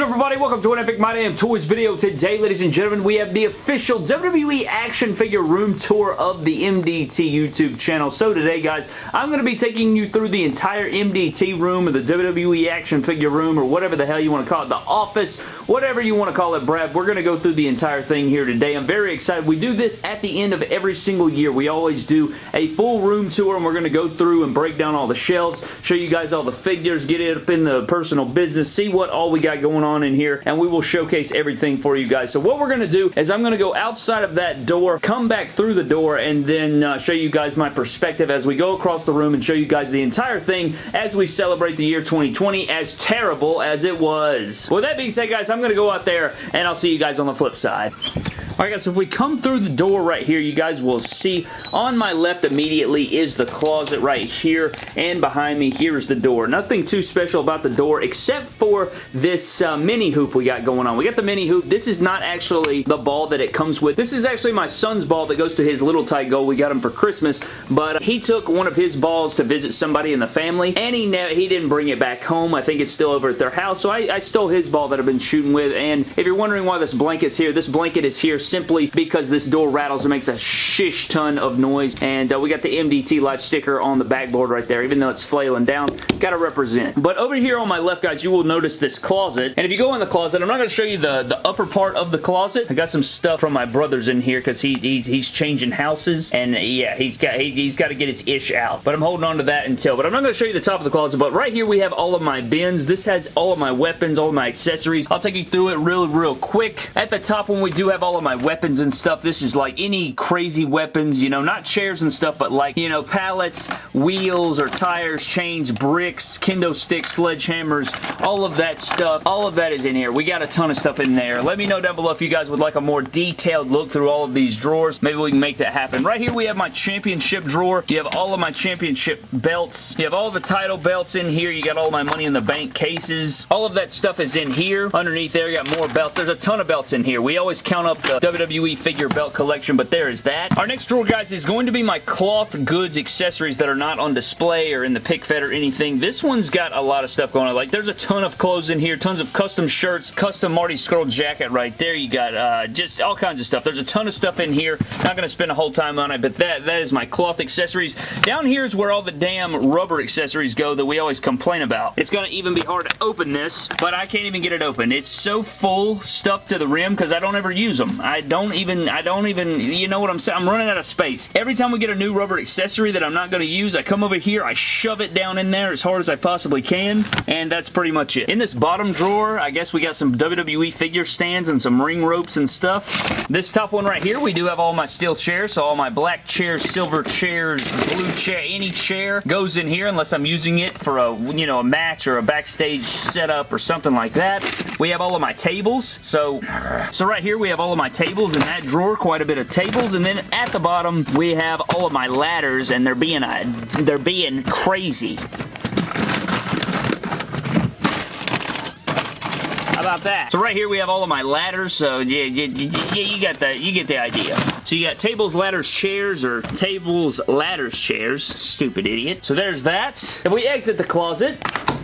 good everybody? Welcome to an Epic My Damn Toys video. Today, ladies and gentlemen, we have the official WWE action figure room tour of the MDT YouTube channel. So today, guys, I'm going to be taking you through the entire MDT room or the WWE action figure room or whatever the hell you want to call it, the office, whatever you want to call it, Brad. We're going to go through the entire thing here today. I'm very excited. We do this at the end of every single year. We always do a full room tour and we're going to go through and break down all the shelves, show you guys all the figures, get it up in the personal business, see what all we got got going on in here and we will showcase everything for you guys. So what we're going to do is I'm going to go outside of that door, come back through the door, and then uh, show you guys my perspective as we go across the room and show you guys the entire thing as we celebrate the year 2020 as terrible as it was. With that being said, guys, I'm going to go out there and I'll see you guys on the flip side. Alright guys, so if we come through the door right here, you guys will see on my left immediately is the closet right here, and behind me here's the door. Nothing too special about the door except for this uh, mini hoop we got going on. We got the mini hoop. This is not actually the ball that it comes with. This is actually my son's ball that goes to his little tight goal. We got him for Christmas, but he took one of his balls to visit somebody in the family, and he he didn't bring it back home. I think it's still over at their house, so I, I stole his ball that I've been shooting with, and if you're wondering why this blanket's here, this blanket is here simply because this door rattles and makes a shish ton of noise. And uh, we got the MDT Life sticker on the backboard right there. Even though it's flailing down, gotta represent. But over here on my left, guys, you will notice this closet. And if you go in the closet, I'm not gonna show you the, the upper part of the closet. I got some stuff from my brothers in here because he, he, he's changing houses. And uh, yeah, he's got he, he's got to get his ish out. But I'm holding on to that until. But I'm not gonna show you the top of the closet. But right here, we have all of my bins. This has all of my weapons, all of my accessories. I'll take you through it real, real quick. At the top when we do have all of my weapons and stuff. This is like any crazy weapons, you know, not chairs and stuff, but like, you know, pallets, wheels or tires, chains, bricks, kendo sticks, sledgehammers, all of that stuff. All of that is in here. We got a ton of stuff in there. Let me know down below if you guys would like a more detailed look through all of these drawers. Maybe we can make that happen. Right here we have my championship drawer. You have all of my championship belts. You have all the title belts in here. You got all my money in the bank cases. All of that stuff is in here. Underneath there, you got more belts. There's a ton of belts in here. We always count up the WWE figure belt collection, but there is that. Our next drawer, guys, is going to be my cloth goods accessories that are not on display or in the pick fed or anything. This one's got a lot of stuff going on. Like, there's a ton of clothes in here, tons of custom shirts, custom Marty Scurll jacket right there. You got uh, just all kinds of stuff. There's a ton of stuff in here. Not going to spend a whole time on it, but that, that is my cloth accessories. Down here is where all the damn rubber accessories go that we always complain about. It's going to even be hard to open this, but I can't even get it open. It's so full stuffed to the rim because I don't ever use them. I don't even, I don't even, you know what I'm saying? I'm running out of space. Every time we get a new rubber accessory that I'm not going to use, I come over here, I shove it down in there as hard as I possibly can, and that's pretty much it. In this bottom drawer, I guess we got some WWE figure stands and some ring ropes and stuff. This top one right here, we do have all my steel chairs, so all my black chairs, silver chairs, blue chair, any chair goes in here unless I'm using it for a, you know, a match or a backstage setup or something like that. We have all of my tables, so, so right here we have all of my tables in that drawer, quite a bit of tables, and then at the bottom, we have all of my ladders, and they're being, uh, they're being crazy. About that? So right here we have all of my ladders. So yeah, yeah, yeah, you got that. You get the idea. So you got tables, ladders, chairs, or tables, ladders, chairs. Stupid idiot. So there's that. If we exit the closet,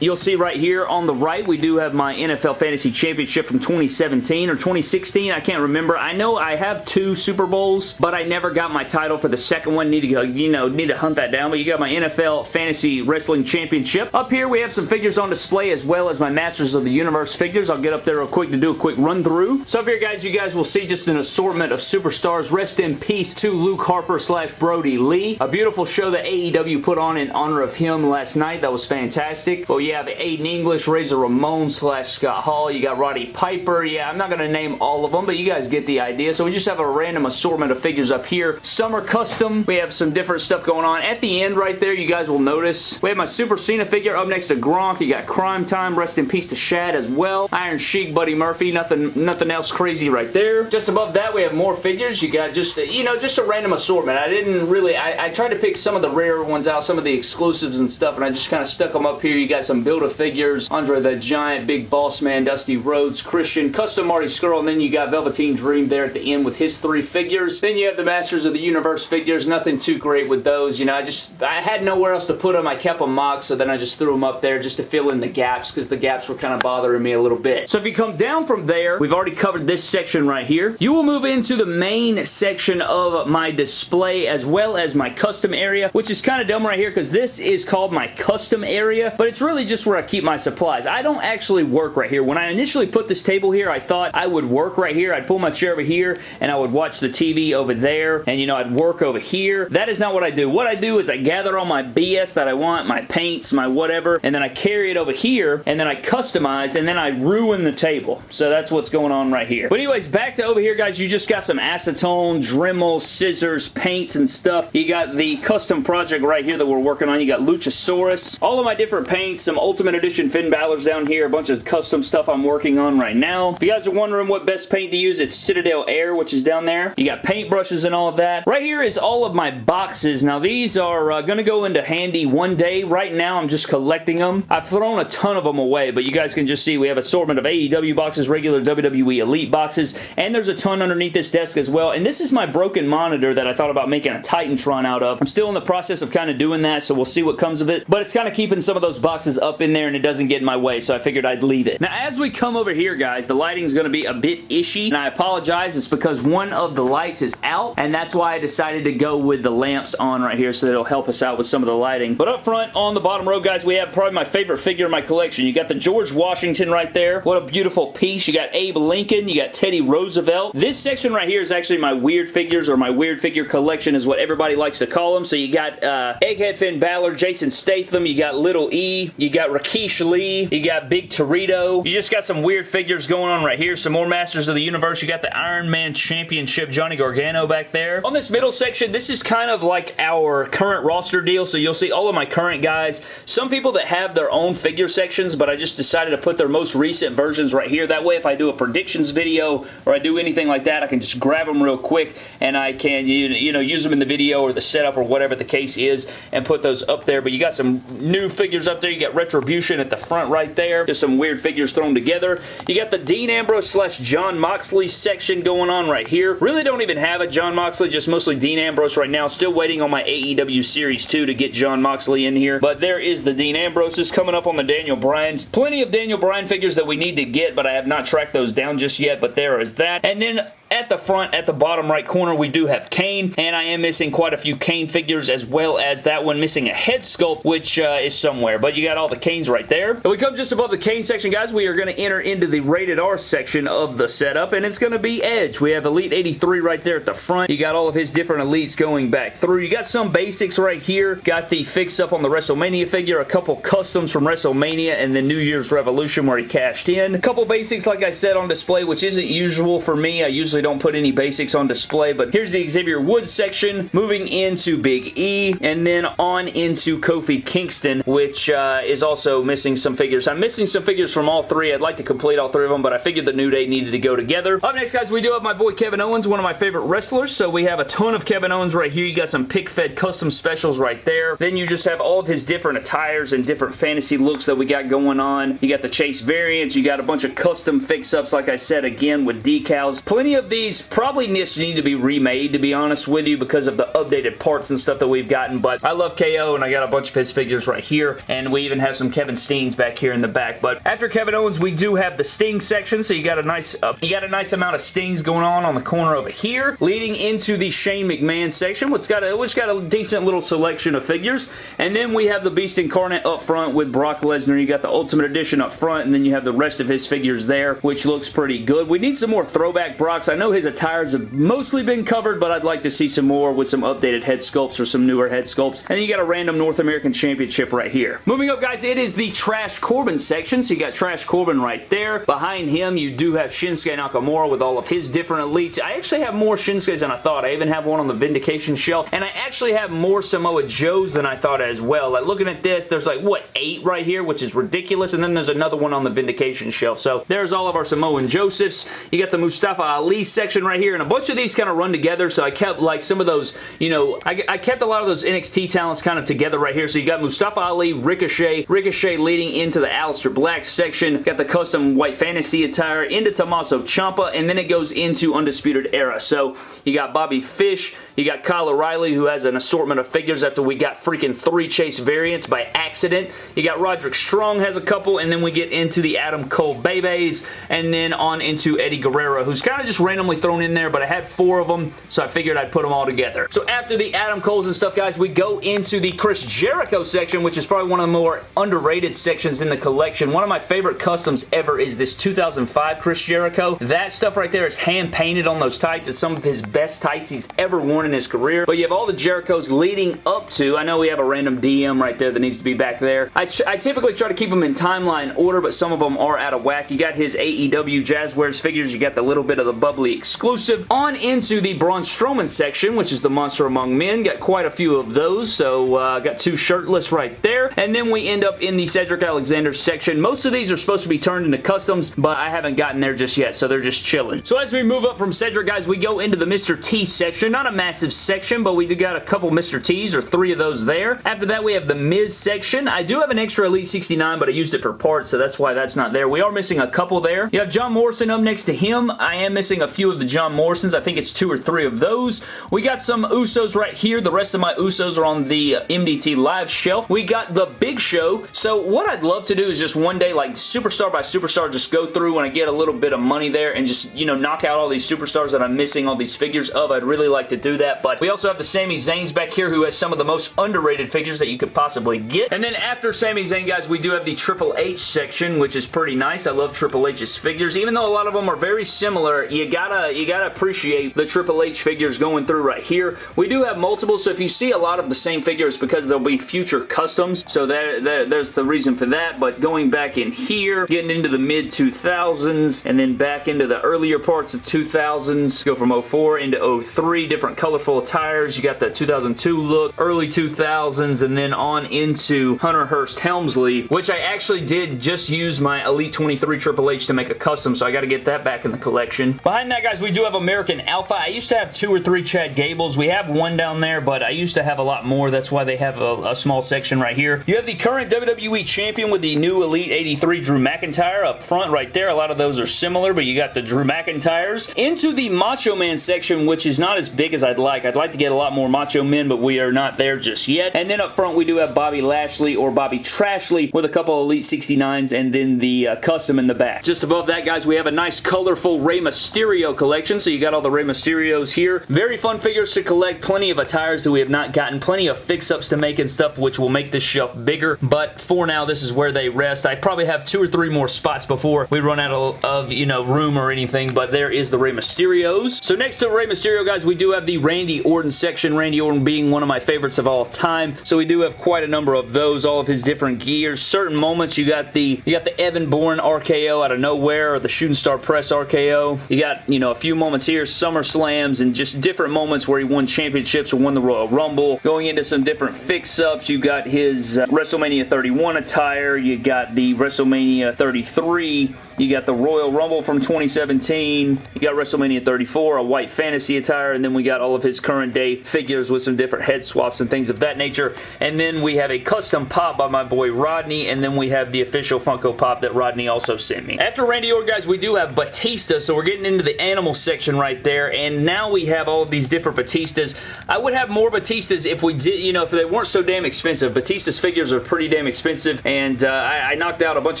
You'll see right here on the right, we do have my NFL Fantasy Championship from 2017 or 2016. I can't remember. I know I have two Super Bowls, but I never got my title for the second one. Need to go, you know, need to hunt that down. But you got my NFL Fantasy Wrestling Championship. Up here, we have some figures on display as well as my Masters of the Universe figures. I'll get up there real quick to do a quick run through. So up here, guys, you guys will see just an assortment of superstars. Rest in peace to Luke Harper slash Brodie Lee. A beautiful show that AEW put on in honor of him last night. That was fantastic. Well, you have Aiden English, Razor Ramon slash Scott Hall. You got Roddy Piper. Yeah, I'm not going to name all of them, but you guys get the idea. So we just have a random assortment of figures up here. Some are custom. We have some different stuff going on. At the end right there, you guys will notice, we have my Super Cena figure up next to Gronk. You got Crime Time. Rest in peace to Shad as well. Iron Sheik, Buddy Murphy. Nothing, nothing else crazy right there. Just above that, we have more figures. You got just, you know, just a random assortment. I didn't really, I, I tried to pick some of the rare ones out, some of the exclusives and stuff, and I just kind of stuck them up here. You got some some Build-A-Figures, Andre the Giant, Big Boss Man, Dusty Rhodes, Christian, Custom Marty Scurll, and then you got Velveteen Dream there at the end with his three figures. Then you have the Masters of the Universe figures. Nothing too great with those. You know, I just, I had nowhere else to put them. I kept them mocked, so then I just threw them up there just to fill in the gaps because the gaps were kind of bothering me a little bit. So if you come down from there, we've already covered this section right here. You will move into the main section of my display as well as my custom area, which is kind of dumb right here because this is called my custom area, but it's really just where I keep my supplies. I don't actually work right here. When I initially put this table here, I thought I would work right here. I'd pull my chair over here and I would watch the TV over there and, you know, I'd work over here. That is not what I do. What I do is I gather all my BS that I want, my paints, my whatever, and then I carry it over here and then I customize and then I ruin the table. So that's what's going on right here. But anyways, back to over here, guys. You just got some acetone, Dremel, scissors, paints, and stuff. You got the custom project right here that we're working on. You got Luchasaurus. All of my different paints, some Ultimate Edition Finn Balor's down here, a bunch of custom stuff I'm working on right now. If you guys are wondering what best paint to use, it's Citadel Air, which is down there. You got paint brushes and all of that. Right here is all of my boxes. Now, these are uh, going to go into handy one day. Right now, I'm just collecting them. I've thrown a ton of them away, but you guys can just see we have assortment of AEW boxes, regular WWE Elite boxes, and there's a ton underneath this desk as well. And this is my broken monitor that I thought about making a Titantron out of. I'm still in the process of kind of doing that, so we'll see what comes of it. But it's kind of keeping some of those boxes up in there and it doesn't get in my way, so I figured I'd leave it. Now, as we come over here, guys, the lighting is going to be a bit ishy, and I apologize. It's because one of the lights is out, and that's why I decided to go with the lamps on right here so that it'll help us out with some of the lighting. But up front, on the bottom row, guys, we have probably my favorite figure in my collection. You got the George Washington right there. What a beautiful piece. You got Abe Lincoln. You got Teddy Roosevelt. This section right here is actually my weird figures or my weird figure collection is what everybody likes to call them. So you got uh, Egghead Finn Balor, Jason Statham, you got Little E, you got Rikishi, you got Big Torito. You just got some weird figures going on right here. Some more Masters of the Universe. You got the Iron Man Championship Johnny Gargano back there. On this middle section, this is kind of like our current roster deal. So you'll see all of my current guys. Some people that have their own figure sections, but I just decided to put their most recent versions right here. That way, if I do a predictions video or I do anything like that, I can just grab them real quick and I can, you know, use them in the video or the setup or whatever the case is and put those up there. But you got some new figures up there. You got Retribution at the front right there. Just some weird figures thrown together. You got the Dean Ambrose slash Jon Moxley section going on right here. Really don't even have a Jon Moxley, just mostly Dean Ambrose right now. Still waiting on my AEW Series 2 to get Jon Moxley in here. But there is the Dean Ambroses coming up on the Daniel Bryan's. Plenty of Daniel Bryan figures that we need to get, but I have not tracked those down just yet, but there is that. And then at the front, at the bottom right corner, we do have Kane, and I am missing quite a few Kane figures as well as that one missing a head sculpt, which uh, is somewhere, but you got all the Kanes right there. And we come just above the Kane section, guys. We are going to enter into the rated R section of the setup, and it's going to be Edge. We have Elite 83 right there at the front. You got all of his different Elites going back through. You got some basics right here. Got the fix-up on the WrestleMania figure, a couple customs from WrestleMania, and then New Year's Revolution where he cashed in. A couple basics, like I said, on display, which isn't usual for me. I usually don't put any basics on display, but here's the Xavier Woods section, moving into Big E, and then on into Kofi Kingston, which uh, is also missing some figures. I'm missing some figures from all three. I'd like to complete all three of them, but I figured the New Day needed to go together. Up next, guys, we do have my boy Kevin Owens, one of my favorite wrestlers, so we have a ton of Kevin Owens right here. You got some pick-fed custom specials right there. Then you just have all of his different attires and different fantasy looks that we got going on. You got the Chase variants. You got a bunch of custom fix-ups, like I said, again, with decals. Plenty of these probably need to be remade, to be honest with you, because of the updated parts and stuff that we've gotten, but I love KO, and I got a bunch of his figures right here, and we even have some Kevin Steens back here in the back, but after Kevin Owens, we do have the Sting section, so you got a nice uh, you got a nice amount of Stings going on on the corner over here, leading into the Shane McMahon section, which got a, which got a decent little selection of figures, and then we have the Beast Incarnate up front with Brock Lesnar. You got the Ultimate Edition up front, and then you have the rest of his figures there, which looks pretty good. We need some more throwback Brocks. I know his attires have mostly been covered, but I'd like to see some more with some updated head sculpts or some newer head sculpts. And then you got a random North American Championship right here. Moving up, guys, it is the Trash Corbin section. So you got Trash Corbin right there. Behind him, you do have Shinsuke Nakamura with all of his different elites. I actually have more Shinsuke's than I thought. I even have one on the Vindication shelf. And I actually have more Samoa Joes than I thought as well. Like, looking at this, there's like, what, eight right here, which is ridiculous. And then there's another one on the Vindication shelf. So there's all of our Samoan Josephs. You got the Mustafa Ali section right here, and a bunch of these kind of run together, so I kept like some of those, you know, I, I kept a lot of those NXT talents kind of together right here. So you got Mustafa Ali, Ricochet, Ricochet leading into the Aleister Black section, got the custom white fantasy attire, into Tommaso Ciampa, and then it goes into Undisputed Era. So you got Bobby Fish, you got Kyle O'Reilly, who has an assortment of figures after we got freaking three Chase variants by accident. You got Roderick Strong has a couple, and then we get into the Adam Cole Bebes, and then on into Eddie Guerrero, who's kind of just randomly thrown in there, but I had four of them, so I figured I'd put them all together. So after the Adam Coles and stuff, guys, we go into the Chris Jericho section, which is probably one of the more underrated sections in the collection. One of my favorite customs ever is this 2005 Chris Jericho. That stuff right there is hand-painted on those tights. It's some of his best tights he's ever worn in his career. But you have all the Jerichos leading up to, I know we have a random DM right there that needs to be back there. I, I typically try to keep them in timeline order, but some of them are out of whack. You got his AEW Jazwares figures. You got the little bit of the bubbly exclusive. On into the Braun Strowman section, which is the Monster Among Men. Got quite a few of those, so uh, got two shirtless right there. And then we end up in the Cedric Alexander section. Most of these are supposed to be turned into customs, but I haven't gotten there just yet, so they're just chilling. So as we move up from Cedric, guys, we go into the Mr. T section. Not a massive section, but we do got a couple Mr. T's, or three of those there. After that, we have the Miz section. I do have an extra Elite 69, but I used it for parts, so that's why that's not there. We are missing a couple there. You have John Morrison up next to him. I am missing a few of the John Morrisons. I think it's two or three of those. We got some Usos right here. The rest of my Usos are on the uh, MDT live shelf. We got the Big Show. So what I'd love to do is just one day, like superstar by superstar, just go through when I get a little bit of money there and just, you know, knock out all these superstars that I'm missing all these figures of. I'd really like to do that. But we also have the Sami Zayn's back here who has some of the most underrated figures that you could possibly get. And then after Sami Zayn, guys, we do have the Triple H section, which is pretty nice. I love Triple H's figures. Even though a lot of them are very similar, you gotta, you gotta appreciate the Triple H figures going through right here. We do have multiple, so if you see a lot of the same figures because there'll be future customs, so there, there, there's the reason for that, but going back in here, getting into the mid-2000s, and then back into the earlier parts of 2000s, go from 04 into 03, different colorful attires, you got the 2002 look, early 2000s, and then on into Hunter Hearst Helmsley, which I actually did just use my Elite 23 Triple H to make a custom, so I got to get that back in the collection. Behind that, guys, we do have American Alpha. I used to have two or three Chad Gables. We have one down there, but I used to have a lot more. That's why they have a, a small section right here. You have the current WWE Champion with the new Elite 83 Drew McIntyre up front right there. A lot of those are similar, but you got the Drew McIntyres. Into the Macho Man section, which is not as big as I'd like. I'd like to get a lot more Macho Men, but we are not there just yet. And then up front, we do have Bobby Lashley or Bobby Trashley with a couple Elite 69s and then the uh, custom in the back. Just above that, guys, we have a nice colorful Rey Mysterio collection. So you got all the Rey Mysterios here. Very fun figures to collect. Plenty of attires that we have not gotten. Plenty of fix-ups to make and stuff, which will make this shelf bigger. But for now, this is where they rest. I probably have two or three more spots before we run out of, of you know, room or anything. But there is the Rey Mysterios. So next to Rey Mysterio, guys, we do have the Randy Orton section. Randy Orton being one of my favorites of all time. So we do have quite a number of those, all of his different gears. Certain moments, you got the you got the Evan Bourne RKO out of nowhere, or the Shooting Star Press RKO. You got, you know, a few moments here, Summer Slams, and just different moments where he won championships or won the Royal Rumble. Going into some different fix-ups, you got his uh, WrestleMania 31 attire, you got the WrestleMania 33, you got the Royal Rumble from 2017, you got WrestleMania 34, a white fantasy attire, and then we got all of his current day figures with some different head swaps and things of that nature. And then we have a custom pop by my boy Rodney, and then we have the official Funko Pop that Rodney also sent me. After Randy Orton, guys, we do have Batista, so we're getting into the animal section right there, and now we have all of these different Batistas. I would have more Batistas if we did, you know, if they weren't so damn expensive. Batista's figures are pretty damn expensive, and uh, I, I, knocked out a bunch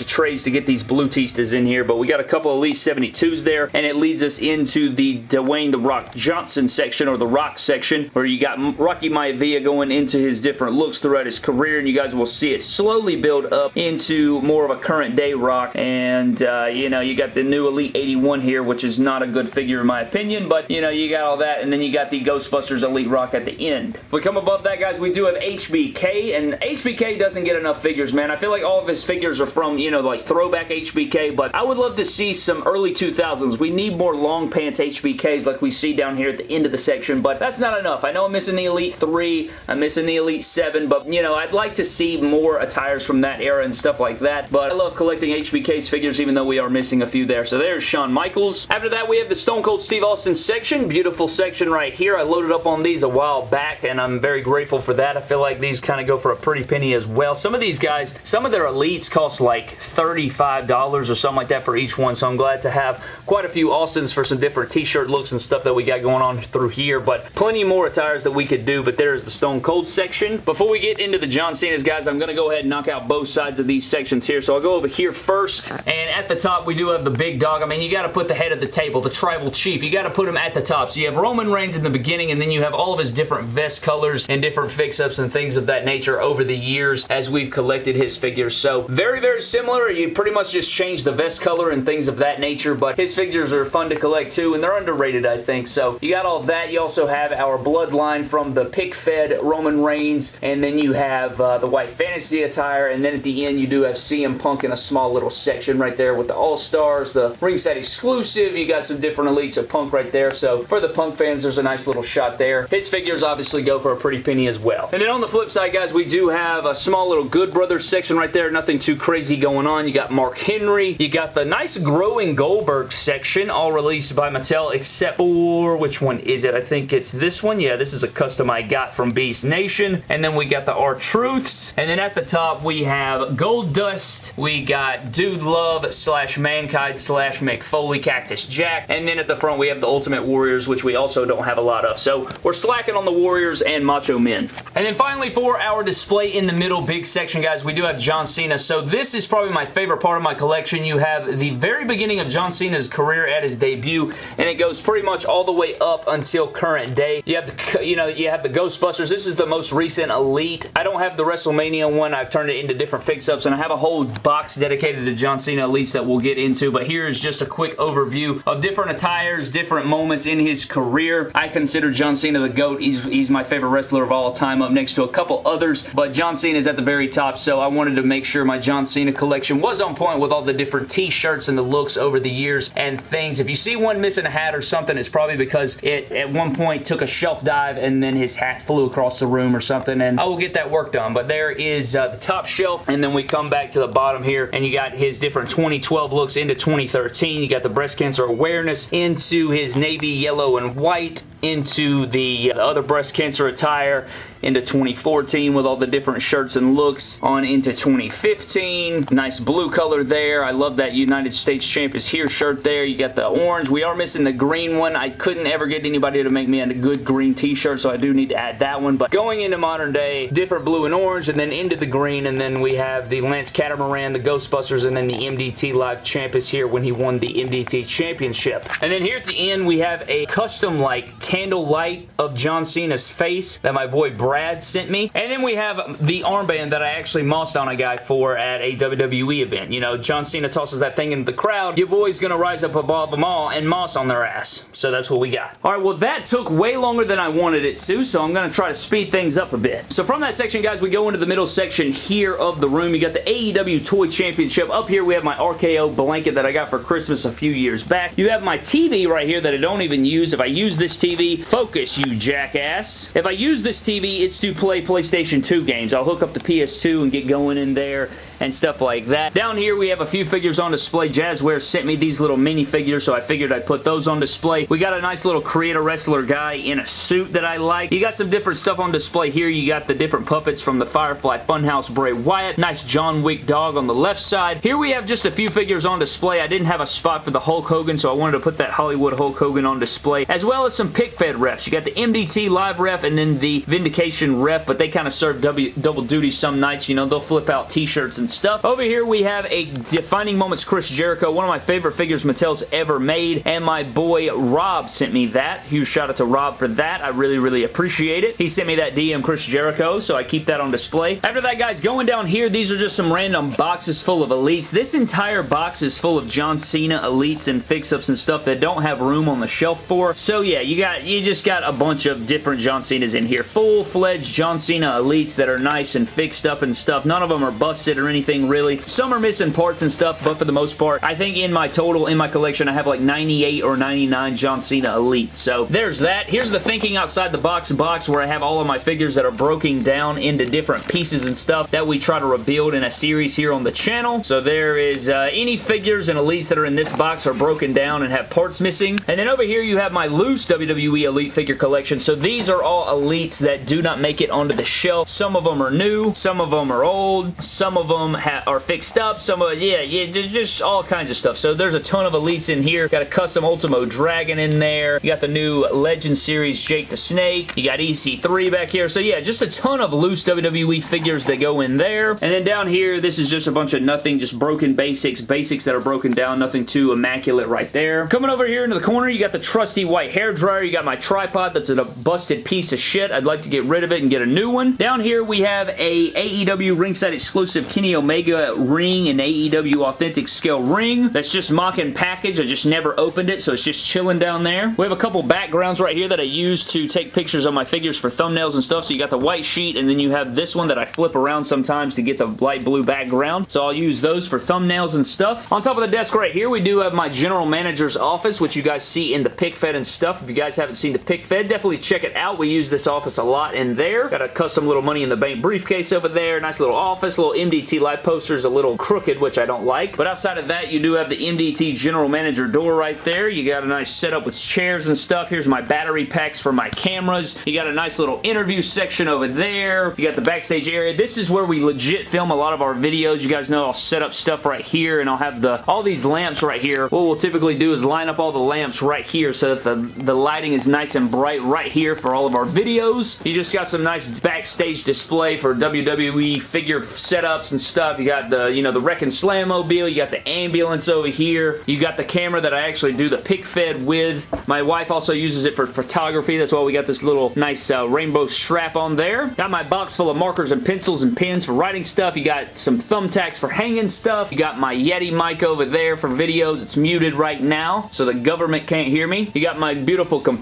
of trades to get these blue Tistas in here, but we got a couple of Elite 72s there, and it leads us into the Dwayne The Rock Johnson section, or the Rock section, where you got Rocky Maivia going into his different looks throughout his career, and you guys will see it slowly build up into more of a current day Rock, and, uh, you know, you got the new Elite 81 here, which is not a good figure in my opinion, but, you know, you got all that, and then you got the Ghostbusters Elite Rock at the end. If we come above that, guys, we do have HBK, and HBK doesn't get enough figures, man. I feel like all of his figures are from, you know, like throwback HBK, but I would love to see some early 2000s. We need more long pants HBKs like we see down here at the end of the section, but that's not enough. I know I'm missing the Elite 3, I'm missing the Elite 7, but, you know, I'd like to see more attires from that era and stuff like that, but I love collecting HBK's figures even though we are missing a few there. So there's Shawn Michaels. After that, we have the Stone Cold Steve Austin section. Beautiful section right here. I loaded up on these a while back, and I'm very grateful for that. I feel like these kind of go for a pretty penny as well. Some of these guys, some of their Elites cost like $35 or something like that for each one, so I'm glad to have quite a few Austins for some different t-shirt looks and stuff that we got going on through here, but plenty more attires that we could do, but there's the Stone Cold section. Before we get into the John Cena's, guys, I'm going to go ahead and knock out both sides of these sections here, so I'll go over here first, and at the top, we do have the big dog. I mean, you got to put the head of the table, the tribal chief. You got to put him at the top. So you have Roman Reigns in the beginning, and then you have all of his different vest colors and different fix-ups and things of that nature over the years as we've collected his figures. So very, very similar. You pretty much just change the vest color and things of that nature, but his figures are fun to collect too, and they're underrated, I think. So you got all that. You also have our bloodline from the pick-fed Roman Reigns, and then you have uh, the white fantasy attire, and then at the end you do have CM Punk in a small little section right there with the All-Stars, the ringside exclusive. You got some different elites of Punk right there. So for the Punk fans, there's a nice little shot there. His figures obviously go for a pretty penny as well. And then on the flip side, guys, we do have a small little Good Brothers section right there. Nothing too crazy going on. You got Mark Henry. You got the nice growing Goldberg section, all released by Mattel, except for, which one is it? I think it's this one. Yeah, this is a custom I got from Beast Nation. And then we got the R-Truths. And then at the top, we have Goldust. We got Dude Love slash Mankind slash Mick Foley Cactus Jack. And then at the front, we have the Ultimate Warriors, which we also don't have a lot of. So we're slacking on the Warriors and Macho Men. And then finally, for our display in the middle big section, guys, we do have John Cena. So this is probably my favorite part of my collection. You have the very beginning of John Cena's career at his debut, and it goes pretty much all the way up until current day. You have the, you know, you have the Ghostbusters. This is the most recent Elite. I don't have the WrestleMania one. I've turned it into different fix-ups, and I have a whole box dedicated to John Cena Elites that we'll get into, but here is just a quick overview of different attires, different moments in his career. I consider John Cena the GOAT. He's, he's my favorite wrestler of all time up next to a couple others, but John Cena is at the very top, so I wanted to make sure my John Cena collection was on point with all the different t-shirts and the looks over the years and things. If you see one missing a hat or something, it's probably because it at one point took a shelf dive and then his hat flew across the room or something, and I will get that work done, but there is uh, the top shelf, and then we come back to the bottom here, and you got his different 2012 looks into 2013. You got the breast cancer awareness into his navy yellow and white into the other breast cancer attire into 2014 with all the different shirts and looks on into 2015 nice blue color there. I love that United States Champ is here shirt there. You got the orange. We are missing the green one. I couldn't ever get anybody to make me a good green t-shirt so I do need to add that one. But going into modern day different blue and orange and then into the green and then we have the Lance Catamaran the Ghostbusters and then the MDT Live Champ is here when he won the MDT Championship. And then here at the end we have a custom like candle light of John Cena's face that my boy Brad sent me. And then we have the armband that I actually mossed on a guy for at a WWE event. You know, John Cena tosses that thing into the crowd. Your boy's gonna rise up above them all and moss on their ass. So that's what we got. Alright, well that took way longer than I wanted it to, so I'm gonna try to speed things up a bit. So from that section, guys, we go into the middle section here of the room. You got the AEW Toy Championship. Up here, we have my RKO blanket that I got for Christmas a few years back. You have my TV right here that I don't even use. If I use this TV, Focus, you jackass. If I use this TV, it's to play PlayStation 2 games. I'll hook up the PS2 and get going in there and stuff like that. Down here, we have a few figures on display. Jazzware sent me these little mini figures, so I figured I'd put those on display. We got a nice little creator wrestler guy in a suit that I like. You got some different stuff on display here. You got the different puppets from the Firefly Funhouse Bray Wyatt. Nice John Wick dog on the left side. Here we have just a few figures on display. I didn't have a spot for the Hulk Hogan, so I wanted to put that Hollywood Hulk Hogan on display, as well as some pick-fed refs. You got the MDT live ref and then the Vindication ref, but they kind of serve w double duty some nights. You know, they'll flip out t-shirts and stuff. Over here, we have a Defining Moments Chris Jericho, one of my favorite figures Mattel's ever made, and my boy Rob sent me that. Huge shout out to Rob for that. I really, really appreciate it. He sent me that DM Chris Jericho, so I keep that on display. After that, guys, going down here, these are just some random boxes full of Elites. This entire box is full of John Cena Elites and fix-ups and stuff that don't have room on the shelf for. So, yeah, you got you just got a bunch of different John Cena's in here. Full-fledged John Cena Elites that are nice and fixed up and stuff. None of them are busted or anything really. Some are missing parts and stuff, but for the most part, I think in my total, in my collection, I have like 98 or 99 John Cena Elites. So there's that. Here's the thinking outside the box box where I have all of my figures that are broken down into different pieces and stuff that we try to rebuild in a series here on the channel. So there is uh, any figures and Elites that are in this box are broken down and have parts missing. And then over here you have my loose WWE Elite figure collection. So these are all Elites that do not make it onto the shelf. Some of them are new, some of them are old, some of them are fixed up, some of yeah, yeah, just all kinds of stuff. So there's a ton of Elites in here. Got a custom Ultimo Dragon in there. You got the new Legend Series Jake the Snake. You got EC3 back here. So yeah, just a ton of loose WWE figures that go in there. And then down here, this is just a bunch of nothing, just broken basics. Basics that are broken down, nothing too immaculate right there. Coming over here into the corner, you got the trusty white hair dryer. You got my tripod that's a busted piece of shit. I'd like to get rid of it and get a new one. Down here, we have a AEW ringside exclusive Kenny Omega ring and AEW authentic scale ring. That's just mocking package. I just never opened it, so it's just chilling down there. We have a couple backgrounds right here that I use to take pictures of my figures for thumbnails and stuff. So you got the white sheet, and then you have this one that I flip around sometimes to get the light blue background. So I'll use those for thumbnails and stuff. On top of the desk right here, we do have my general manager's office, which you guys see in the pick fed and stuff. If you guys haven't seen the pick fed, definitely check it out. We use this office a lot in there. Got a custom little money in the bank briefcase over there. Nice little office. Little MDT live posters, a little crooked, which I don't like. But outside of that, you do have the MDT general manager door right there. You got a nice setup with chairs and stuff. Here's my battery packs for my cameras. You got a nice little interview section over there. You got the backstage area. This is where we legit film a lot of our videos. You guys know I'll set up stuff right here and I'll have the all these lamps right here. What we'll typically do is line up all the lamps right here so that the, the lighting is nice and bright right here for all of our videos. You just got some nice backstage display for WWE figure setups and stuff. You got the, you know, the Wrekkin' Slam mobile. You got the ambulance over here. You got the camera that I actually do the pick fed with. My wife also uses it for photography. That's why we got this little nice uh, rainbow strap on there. Got my box full of markers and pencils and pens for writing stuff. You got some thumbtacks for hanging stuff. You got my Yeti mic over there for videos. It's muted right now, so the government can't hear me. You got my beautiful computer.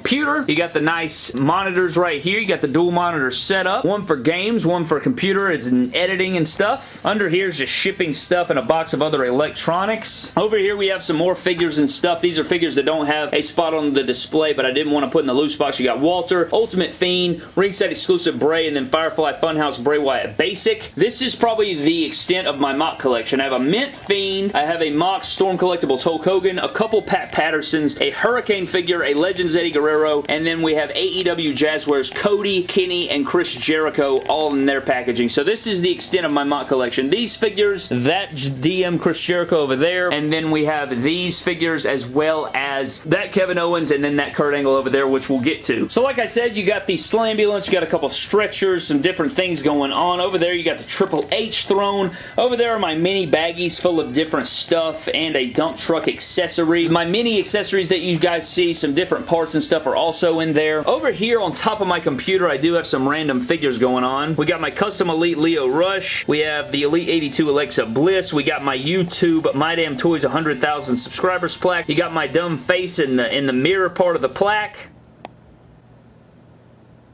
You got the nice monitors right here. You got the dual monitor set up. One for games, one for computer. It's in editing and stuff. Under here is just shipping stuff and a box of other electronics. Over here we have some more figures and stuff. These are figures that don't have a spot on the display, but I didn't want to put in the loose box. You got Walter, Ultimate Fiend, Ringside Exclusive Bray, and then Firefly Funhouse Bray Wyatt Basic. This is probably the extent of my mock collection. I have a Mint Fiend, I have a mock Storm Collectibles Hulk Hogan, a couple Pat Pattersons, a Hurricane figure, a Legends Eddie Guerrero, and then we have AEW Jazwares Cody, Kenny, and Chris Jericho all in their packaging. So this is the extent of my mock collection. These figures, that DM Chris Jericho over there, and then we have these figures as well as that Kevin Owens and then that Kurt Angle over there, which we'll get to. So like I said, you got the Slambulance, you got a couple stretchers, some different things going on. Over there, you got the Triple H throne. Over there are my mini baggies full of different stuff and a dump truck accessory. My mini accessories that you guys see, some different parts and stuff are also in there. Over here on top of my computer, I do have some random figures going on. We got my custom Elite Lio Rush. We have the Elite 82 Alexa Bliss. We got my YouTube My Damn Toys 100,000 subscribers plaque. You got my dumb face in the, in the mirror part of the plaque.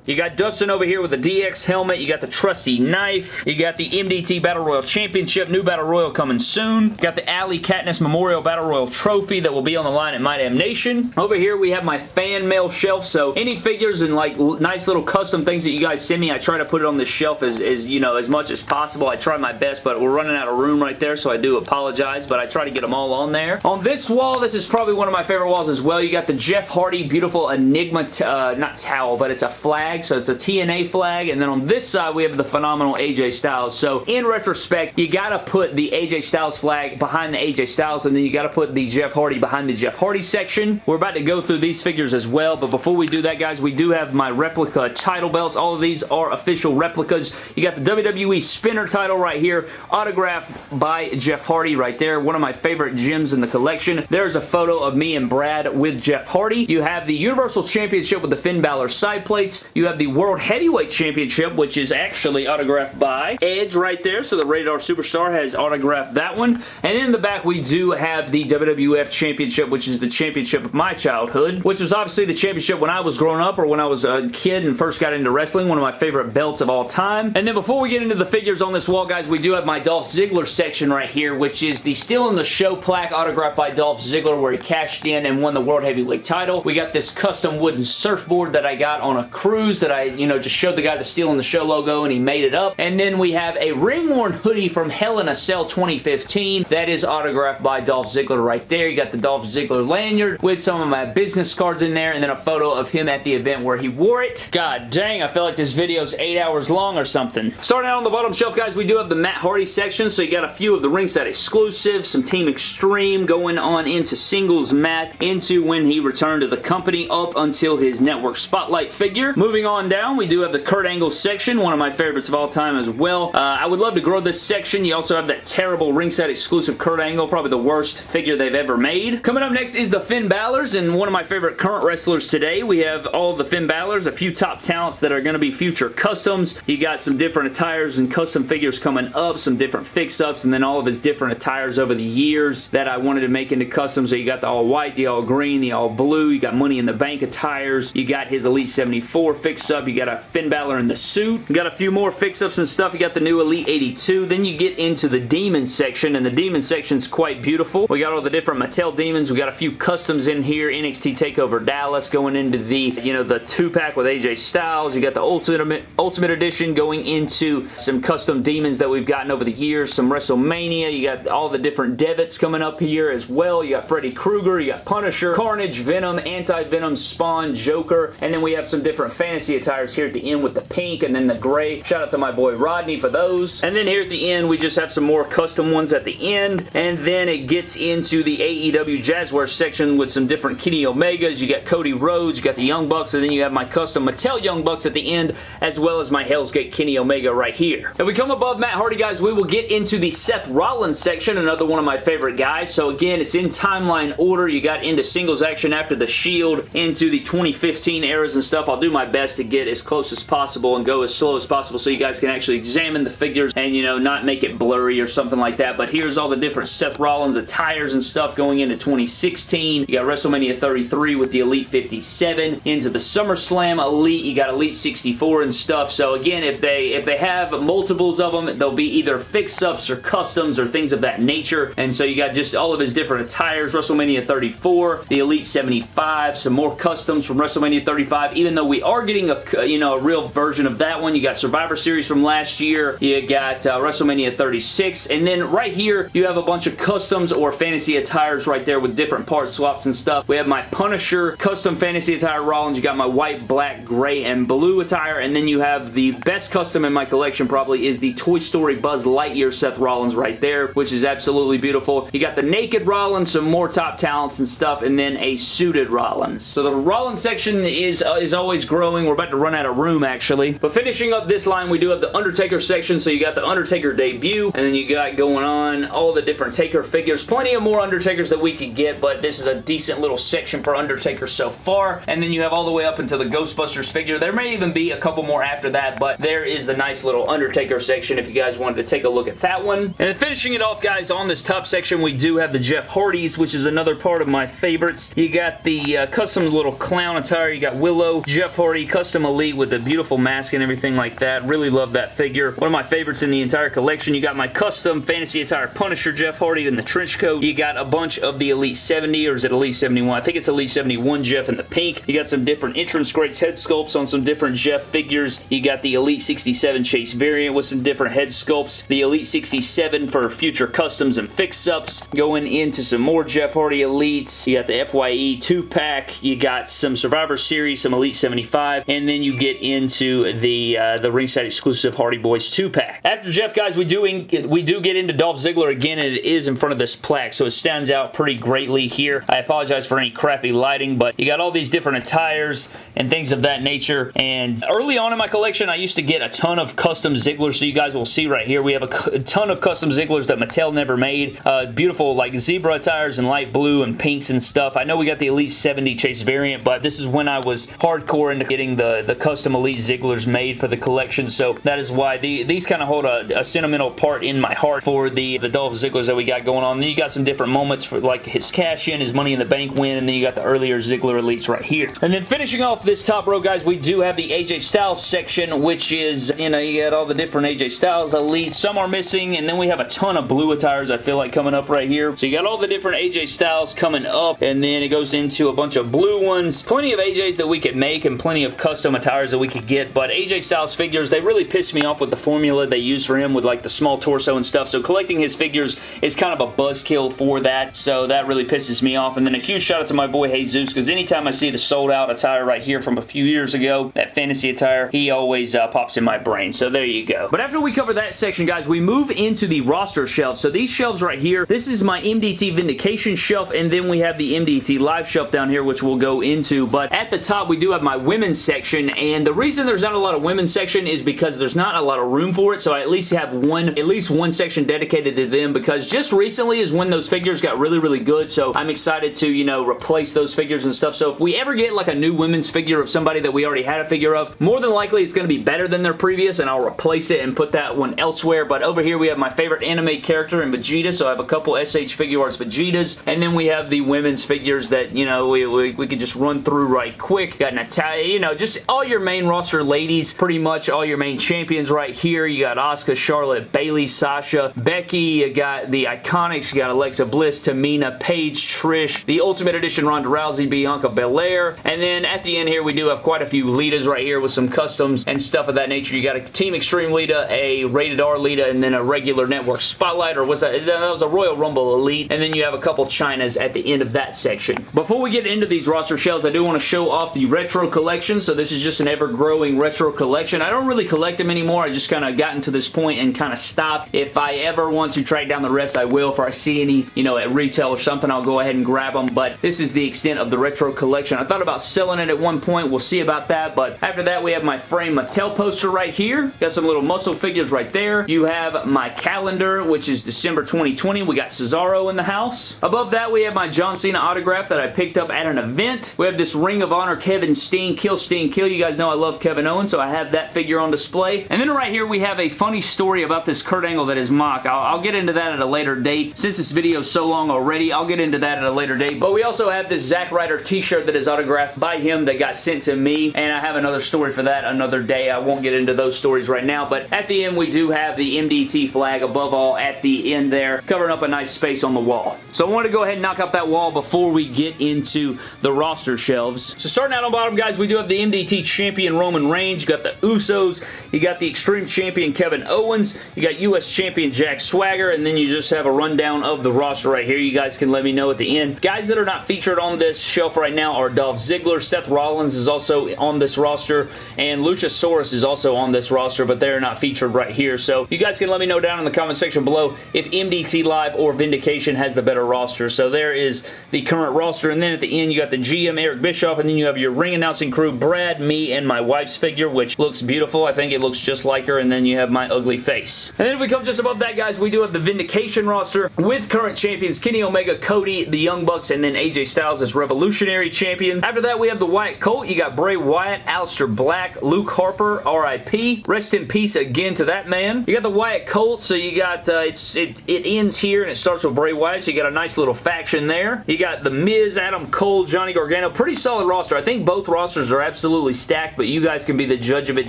You got Dustin over here with the DX helmet. You got the trusty knife. You got the MDT Battle Royal Championship. New Battle Royal coming soon. You got the Allie Katniss Memorial Battle Royal Trophy that will be on the line at My Damn Nation. Over here we have my fan mail shelf. So any figures and like nice little custom things that you guys send me, I try to put it on this shelf as, as you know, as much as possible. I try my best, but we're running out of room right there, so I do apologize, but I try to get them all on there. On this wall, this is probably one of my favorite walls as well. You got the Jeff Hardy beautiful Enigma, uh, not towel, but it's a flag flag, so it's a TNA flag, and then on this side we have the phenomenal AJ Styles. So in retrospect, you gotta put the AJ Styles flag behind the AJ Styles, and then you gotta put the Jeff Hardy behind the Jeff Hardy section. We're about to go through these figures as well, but before we do that, guys, we do have my replica title belts. All of these are official replicas. You got the WWE Spinner title right here, autographed by Jeff Hardy right there. One of my favorite gems in the collection. There's a photo of me and Brad with Jeff Hardy. You have the Universal Championship with the Finn Balor side plates. You you have the World Heavyweight Championship, which is actually autographed by Edge right there. So the Rated R Superstar has autographed that one. And in the back, we do have the WWF Championship, which is the championship of my childhood, which was obviously the championship when I was growing up or when I was a kid and first got into wrestling. One of my favorite belts of all time. And then before we get into the figures on this wall, guys, we do have my Dolph Ziggler section right here, which is the Stealin' the Show plaque autographed by Dolph Ziggler where he cashed in and won the World Heavyweight title. We got this custom wooden surfboard that I got on a cruise that I, you know, just showed the guy the Stealin' the Show logo and he made it up. And then we have a ring-worn hoodie from Hell in a Cell 2015 that is autographed by Dolph Ziggler right there. You got the Dolph Ziggler lanyard with some of my business cards in there and then a photo of him at the event where he wore it. God dang, I feel like this video is eight hours long or something. Starting out on the bottom shelf, guys, we do have the Matt Hardy section, so you got a few of the ringside exclusives, some Team Extreme going on into singles Matt, into when he returned to the company up until his network spotlight figure. Moving on down, we do have the Kurt Angle section, one of my favorites of all time as well. Uh, I would love to grow this section. You also have that terrible ringside exclusive Kurt Angle, probably the worst figure they've ever made. Coming up next is the Finn Balor's, and one of my favorite current wrestlers today. We have all the Finn Balor's, a few top talents that are going to be future customs. You got some different attires and custom figures coming up, some different fix-ups, and then all of his different attires over the years that I wanted to make into custom. So you got the all white, the all green, the all blue, you got Money in the Bank attires, you got his Elite 74 fix-up, you got a Finn Balor in the suit, you got a few more fix-ups and stuff, you got the new Elite 82, then you get into the Demon section, and the Demon section's quite beautiful. We got all the different Mattel Demons, we got a few customs in here, NXT TakeOver Dallas going into the, you know, the two-pack with AJ Styles, you got the Ultimate, Ultimate Edition going into some custom demons that we've gotten over the years, some WrestleMania, you got all the different Devets coming up here as well, you got Freddy Krueger, you got Punisher, Carnage, Venom, Anti-Venom, Spawn, Joker, and then we have some different fantasy attires here at the end with the pink and then the gray. Shout out to my boy Rodney for those. And then here at the end, we just have some more custom ones at the end, and then it gets into the AEW Jazzware section with some different Kenny Omegas. You got Cody Rhodes, you got the Young Bucks, and then you have my custom Mattel Young Bucks at the end, as well as my Hell's Gate Kenny Omega right here. If we come above Matt Hardy, guys, we will get into the Seth Rollins section, another one of my favorite guys. So again, it's in timeline order. You got into singles action after the Shield, into the 2015 eras and stuff. I'll do my best to get as close as possible and go as slow as possible so you guys can actually examine the figures and, you know, not make it blurry or something like that. But here's all the different Seth Rollins attires and stuff going into 2016. You got WrestleMania 33 with the Elite 57. Into the SummerSlam Elite, you got Elite 64 and stuff. So again, if they if they have multiples of them, they'll be either fix-ups or customs or things of that nature. And so you got just all of his different attires. WrestleMania 34, the Elite 75, some more customs from WrestleMania 35. Even though we are getting a you know a real version of that one, you got Survivor Series from last year. You got uh, WrestleMania 36, and then right here you have a bunch of customs or fantasy attires right there with different part swaps and stuff. We have my Punisher custom fantasy attire Rollins. You got my white, black, gray, and blue attire, and then you have the best custom in my collection probably is the Toy Story Buzz Lightyear Seth Rollins right there, which is absolutely beautiful. You got the naked Rollins, some more top talents and stuff, and then a suited Rollins. So the Rollins section is, uh, is always growing. We're about to run out of room, actually. But finishing up this line, we do have the Undertaker section. So you got the Undertaker debut, and then you got going on all the different Taker figures. Plenty of more Undertakers that we could get, but this is a decent little section for Undertaker so far. And then you have all the way up until the Ghostbusters figure. There may even be a couple more after that, but there is the nice little Undertaker section if you guys wanted to take a look at that one. And then finishing it off, guys, on this top section, we do have the Jeff Hardys, which is another part of my favorites. You got the uh, custom little clown attire. You got Willow, Jeff Hardy, custom elite with the beautiful mask and everything like that. Really love that figure. One of my favorites in the entire collection. You got my custom fantasy attire Punisher Jeff Hardy in the trench coat. You got a bunch of the Elite 70, or is it Elite 71? I think it's Elite 71 Jeff in the pink. You got some different entrance greats head sculpts on some different Jeff figures. You got the Elite 67 Chase variant with some different head sculpts. The Elite 67 for future customs and fix-ups. Going into some more Jeff Hardy Elites. You got the FYE 2-pack. You got some Survivor Series, some Elite 75, and then you get into the uh, the ringside exclusive Hardy Boys 2-pack. After Jeff, guys, we do, in, we do get into Dolph Ziggler again, and it is in front of this plaque, so it stands out pretty greatly here. I apologize for any crappy lighting, but you got all these different attires and things of that nature, and early on in my collection, I used to get a ton of custom Zigglers, so you guys will see right here, we have a, a ton of custom Zigglers that Mattel never made. Uh, beautiful, like, zebra attires and light blue and pinks and stuff. I know we got the Elite 70 Chase variant, but this is when I was hardcore into getting the, the custom Elite Zigglers made for the collection, so that is why the, these kind of hold a, a, sentimental part in my heart for the, the Dolph Zigglers that we got going on. Then you got some different moments for like his cash in, his Money in the Bank win, and then you got the earlier Ziggler Elites right here. And then finishing off this top row, guys, we do have the AJ Styles section, which is, you know, you got all the different AJ Styles Elites. Some are missing, and then we have a ton of blue attires, I feel like, coming up right here. So you got all the different AJ Styles coming up, and then it goes into a bunch of blue ones. Plenty of AJs that we could make, and plenty of custom attires that we could get, but AJ Styles figures, they really pissed me off with the formula they use for him with like the small torso and stuff, so collecting his figures is kind of a buzzkill for that, so that really pisses me off. And then a huge shout out to my boy Jesus, because anytime I see the sold out attire right here from a few years ago, that fantasy attire, he always uh, pops in my brain, so there you go. But after we cover that section, guys, we move into the roster shelves. So these shelves right here, this is my MDT Vindication shelf, and then we have the MDT Live shelf down here, which we'll go into, but at the top, we do have my women's section, and the reason there's not a lot of women's section is because there's not a lot of room for it, so I at least have one, at least one section dedicated to them, because just recently is when those figures got really, really good, so I'm excited to, you know, replace those figures and stuff, so if we ever get like a new women's figure of somebody that we already had a figure of, more than likely it's going to be better than their previous, and I'll replace it and put that one elsewhere, but over here we have my favorite anime character in Vegeta, so I have a couple SH Figuarts Vegetas, and then we have the women's figures that, you know, we, we, we could just run through right quick. Got Natalya, you know, just all your main roster ladies, pretty much all your main champions right here. You got Asuka, Charlotte, Bayley, Sasha, Becky, you got the Iconics, you got Alexa Bliss, Tamina, Paige, Trish, the Ultimate Edition Ronda Rousey, Bianca Belair, and then at the end here we do have quite a few Litas right here with some customs and stuff of that nature. You got a Team Extreme Lita, a Rated R Lita, and then a regular Network Spotlight, or was that? That was a Royal Rumble Elite, and then you have a couple Chynas at the end of that section. Before we get into these roster shells, I do want to show off the retro collection, so this is just an ever-growing retro collection. I don't really collect them anymore. I just kind of gotten to this point and kind of stopped. If I ever want to track down the rest, I will. If I see any, you know, at retail or something, I'll go ahead and grab them, but this is the extent of the retro collection. I thought about selling it at one point. We'll see about that, but after that, we have my frame Mattel poster right here. Got some little muscle figures right there. You have my calendar, which is December 2020. We got Cesaro in the house. Above that, we have my John Cena autograph that I picked up at an event. We have this Ring of Honor Kevin Steen, Kill Steen Kill. You guys know I love Kevin Owens, so I have that figure on display. And then right here, we have a funny story about this Kurt Angle that is mock. I'll, I'll get into that at a later date. Since this video is so long already, I'll get into that at a later date. But we also have this Zack Ryder t-shirt that is autographed by him that got sent to me, and I have another story for that another day. I won't get into those stories right now, but at the end, we do have the MDT flag above all at the end there, covering up a nice space on the wall. So I want to go ahead and knock out that wall before we get into the roster shelves. So starting out on bottom, guys, we do have the MDT champion Roman Reigns. You got the Usos. You got the Extreme champion Kevin Owens. You got U.S. champion Jack Swagger, and then you just have a rundown of the roster right here. You guys can let me know at the end. Guys that are not featured on this shelf right now are Dolph Ziggler. Seth Rollins is also on this roster, and Luchasaurus is also on this roster, but they're not featured right here. So you guys can let me know down in the comment section below if MDT Live or Vindication has the better roster. So there is the current roster, and then at the end you got the GM Eric Bischoff, and then you have your ring announcing crew, Brad, me, and my wife's figure, which looks beautiful. I think it looks just like her, and then you have my ugly face. And then if we come just above that, guys, we do have the Vindication roster with current champions Kenny Omega, Cody, the Young Bucks, and then AJ Styles as Revolutionary Champion. After that, we have the Wyatt Colt. You got Bray Wyatt, Aleister Black, Luke Harper, RIP. Rest in peace again to that man. You got the Wyatt Colt, so you got, uh, it's it, it ends here and it starts with Bray Wyatt, so you got a nice little faction there. You got The Miz, Adam Cole, Johnny Gargano. Pretty solid roster. I think both rosters are absolutely stacked, but you guys can be the judge of it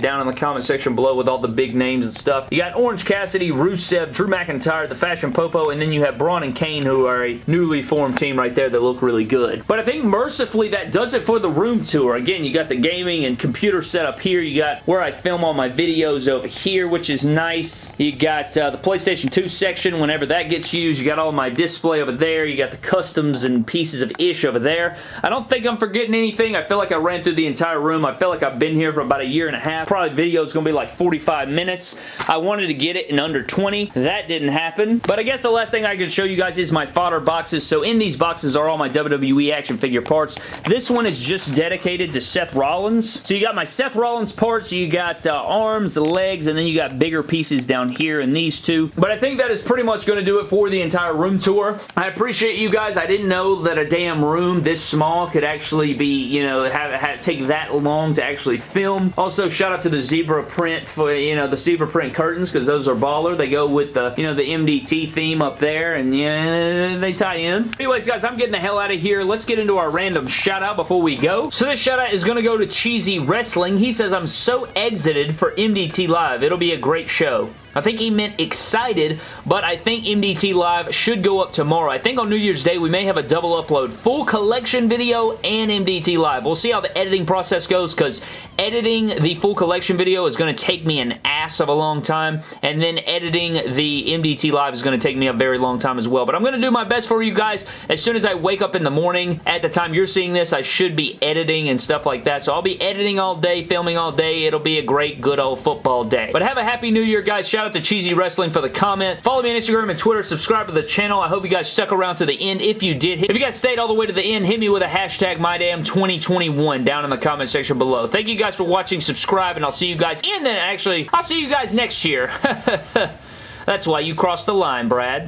down in the comment section below with all the big names and stuff. You got Orange Cassidy, Rusev, Drew McIntyre, The Fashion Popo, and then you have Braun and Kane, who are a newly formed team right there that look really good. But I think mercifully that does it for the room tour. Again, you got the gaming and computer setup here. You got where I film all my videos over here, which is nice. You got uh, the PlayStation 2 section whenever that gets used. You got all my display over there. You got the customs and pieces of ish over there. I don't think I'm forgetting anything. I feel like I ran through the entire room. I feel like I've been here for about a year and a half. Probably video is going to be like 45 minutes. I wanted to get it in under 20. That didn't happen. But I guess the last thing I can show you guys is my fodder boxes. So in these boxes are all my WWE action figure parts. This one is just dedicated to Seth Rollins. So you got my Seth Rollins parts. You got uh, arms, legs, and then you got bigger pieces down here in these two. But I think that is pretty much going to do it for the entire room tour. I appreciate you guys. I didn't know that a damn room this small could actually be, you know, have, have take that long to actually film. Also, shout out to the zebra print for, you know, the zebra print curtains because those are baller. They go with the, you know, the MDT theme up there and yeah, they tie in. Anyways, guys, I'm getting the hell out of here. Let's get into our random shout out before we go. So this shout out is going to go to Cheesy Wrestling. He says, I'm so exited for MDT Live. It'll be a great show. I think he meant excited, but I think MDT Live should go up tomorrow. I think on New Year's Day we may have a double upload. Full collection video and MDT Live. We'll see how the editing process goes because editing the full collection video is going to take me an ass of a long time and then editing the MDT Live is going to take me a very long time as well. But I'm going to do my best for you guys. As soon as I wake up in the morning, at the time you're seeing this, I should be editing and stuff like that. So I'll be editing all day, filming all day. It'll be a great, good old football day. But have a happy new year, guys. Shout Shout out to Cheesy Wrestling for the comment. Follow me on Instagram and Twitter. Subscribe to the channel. I hope you guys stuck around to the end if you did. If you guys stayed all the way to the end, hit me with a hashtag MyDamn2021 down in the comment section below. Thank you guys for watching. Subscribe, and I'll see you guys. And then, actually, I'll see you guys next year. That's why you crossed the line, Brad.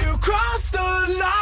You crossed the line.